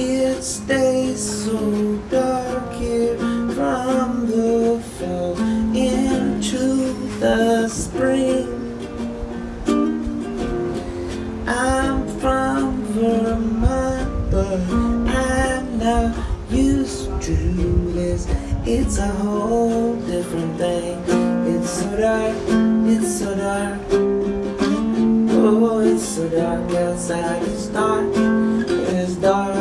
It stays so dark here from the fall into the spring. I'm from Vermont, but I'm not used to this. It's a whole different thing. It's so dark, it's so dark. Oh, it's so dark outside. It's dark, it's dark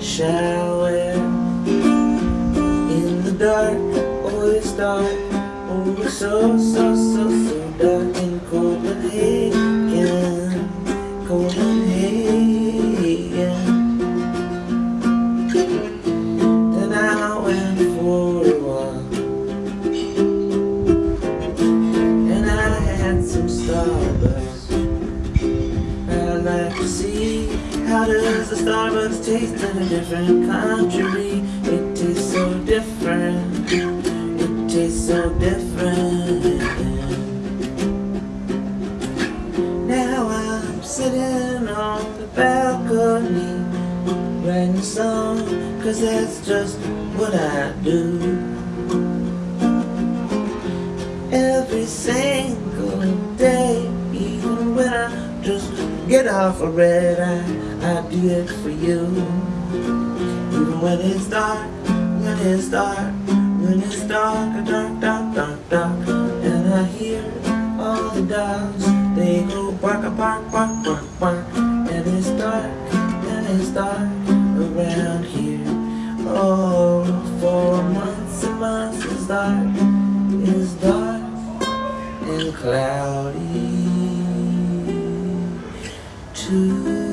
shower. In the dark, oh it's dark, oh so, so, so, so dark in Copenhagen, Copenhagen. Then I went for a walk And I had some Starbucks How does the Starbucks taste in a different country. It tastes so different. It tastes so different. Now I'm sitting on the balcony Writing a song Cause that's just what I do. Every single day Even when I just get off a red eye I do it for you. Even when it's dark, when it's dark When it's dark, dark, dark, dark, dark And I hear all the dogs They go bark, bark, bark, bark, bark And it's dark, and it's dark around here. Oh, for months and months it's dark It's dark and cloudy too.